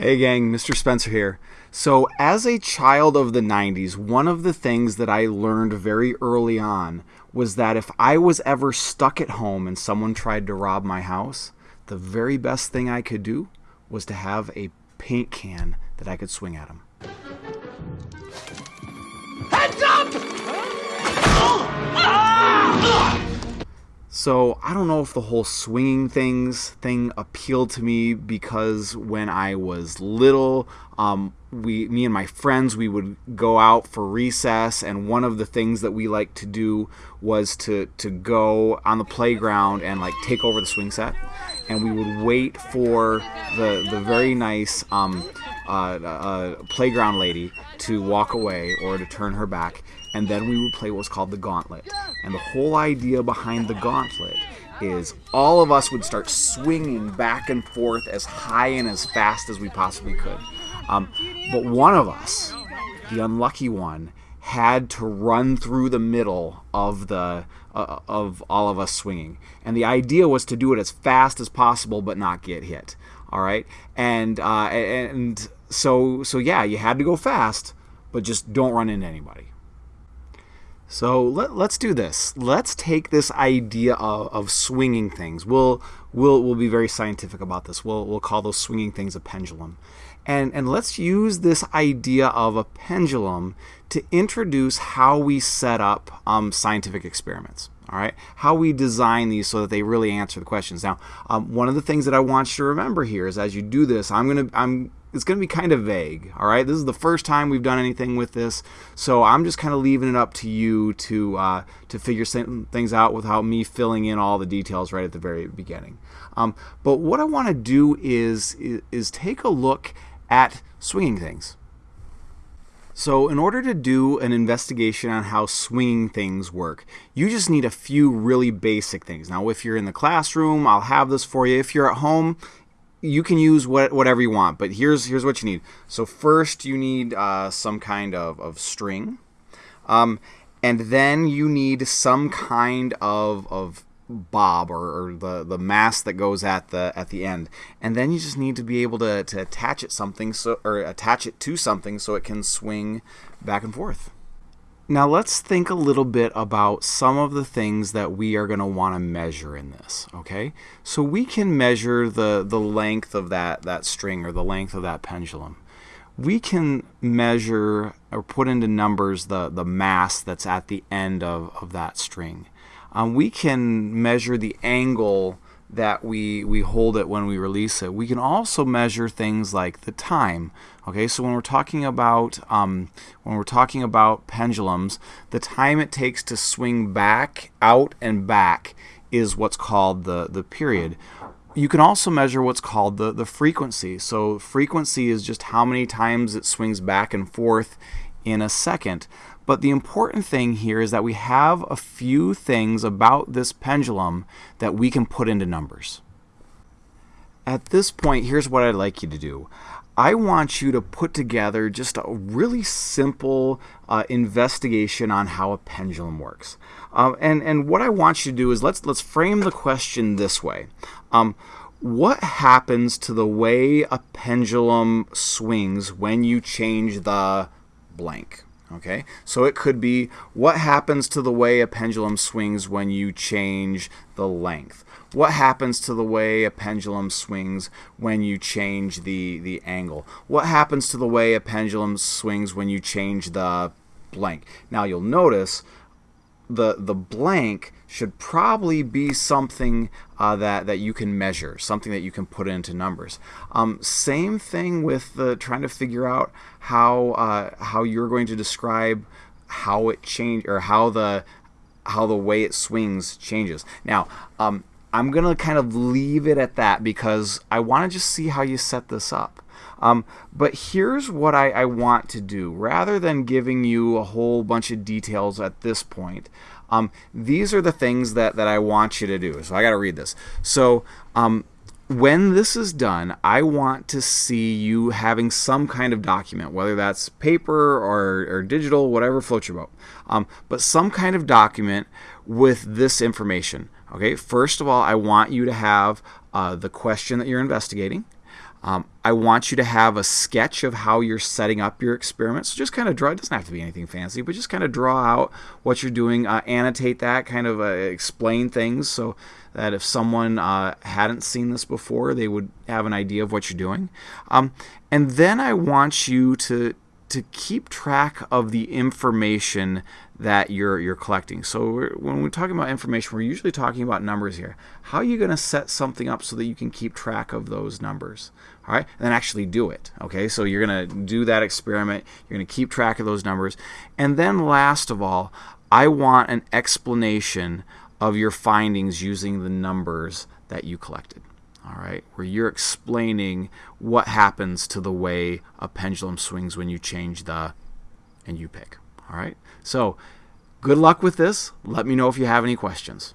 Hey gang, Mr. Spencer here. So, as a child of the 90s, one of the things that I learned very early on was that if I was ever stuck at home and someone tried to rob my house, the very best thing I could do was to have a paint can that I could swing at them. So I don't know if the whole swinging things thing appealed to me because when I was little, um, we, me and my friends, we would go out for recess, and one of the things that we liked to do was to to go on the playground and like take over the swing set, and we would wait for the the very nice um, uh, playground lady to walk away or to turn her back, and then we would play what was called the gauntlet. And the whole idea behind the gauntlet is all of us would start swinging back and forth as high and as fast as we possibly could. Um, but one of us, the unlucky one, had to run through the middle of the uh, of all of us swinging, and the idea was to do it as fast as possible but not get hit. All right, and uh, and so so yeah, you had to go fast, but just don't run into anybody. So let, let's do this. Let's take this idea of, of swinging things. We'll, we'll, we'll be very scientific about this. We'll, we'll call those swinging things a pendulum. And, and let's use this idea of a pendulum to introduce how we set up um, scientific experiments. All right, how we design these so that they really answer the questions. Now, um, one of the things that I want you to remember here is as you do this, I'm gonna I'm it's going to be kind of vague. All right, this is the first time we've done anything with this, so I'm just kind of leaving it up to you to uh, to figure things out without me filling in all the details right at the very beginning. Um, but what I want to do is, is is take a look at swinging things. So in order to do an investigation on how swinging things work, you just need a few really basic things. Now, if you're in the classroom, I'll have this for you. If you're at home, you can use what, whatever you want, but here's here's what you need. So first, you need uh, some kind of, of string, um, and then you need some kind of, of bob or, or, the, the mass that goes at the at the end, and then you just need to be able to, to attach it something so or attach it to something so it can swing back and forth. Now let's think a little bit about some of the things that we are going to want to measure in this, okay? So we can measure the, the length of that, that string or the length of that pendulum. We can measure or put into numbers the, the mass that's at the end of, of that string. Um, we can measure the angle that we, we hold it when we release it. We can also measure things like the time. Okay, so when we're talking about um, when we're talking about pendulums, the time it takes to swing back, out, and back is what's called the the period. You can also measure what's called the the frequency. So frequency is just how many times it swings back and forth in a second. But the important thing here is that we have a few things about this pendulum that we can put into numbers. At this point, here's what I'd like you to do. I want you to put together just a really simple uh, investigation on how a pendulum works. Uh, and, and what I want you to do is let's, let's frame the question this way. Um, what happens to the way a pendulum swings when you change the blank? Okay, so it could be what happens to the way a pendulum swings when you change the length. What happens to the way a pendulum swings when you change the, the angle? What happens to the way a pendulum swings when you change the blank? Now you'll notice the, the blank should probably be something uh, that, that you can measure, something that you can put into numbers. Um, same thing with the trying to figure out how, uh, how you're going to describe how it change or how the how the way it swings changes. Now, um, I'm going to kind of leave it at that because I want to just see how you set this up. Um, but here's what I, I, want to do. Rather than giving you a whole bunch of details at this point, um, these are the things that, that I want you to do. So I got to read this. So um, when this is done, I want to see you having some kind of document, whether that's paper or, or digital, whatever floats your boat, um, but some kind of document with this information. Okay, first of all, I want you to have uh, the question that you're investigating. Um, I want you to have a sketch of how you're setting up your experiment. So just kind of draw, it doesn't have to be anything fancy, but just kind of draw out what you're doing, uh, annotate that, kind of uh, explain things so that if someone uh, hadn't seen this before, they would have an idea of what you're doing. Um, and then I want you to to keep track of the information that you're you're collecting. So when we're talking about information, we're usually talking about numbers here. How are you going to set something up so that you can keep track of those numbers? All right, and then actually do it. Okay, so you're going to do that experiment. You're going to keep track of those numbers, and then last of all, I want an explanation of your findings using the numbers that you collected all right, where you're explaining what happens to the way a pendulum swings when you change the and you pick. All right, so good luck with this. Let me know if you have any questions.